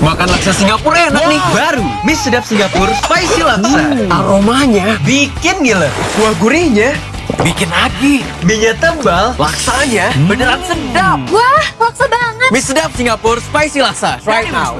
Makan laksa Singapura enak nih. Baru mie sedap Singapura spicy laksa. Hmm. Aromanya Bikin gila. kuah gurihnya bikin lagi. Mie tebal. Laksanya hmm. beneran sedap. Wah, laksa banget. Mie sedap Singapura spicy laksa. right now.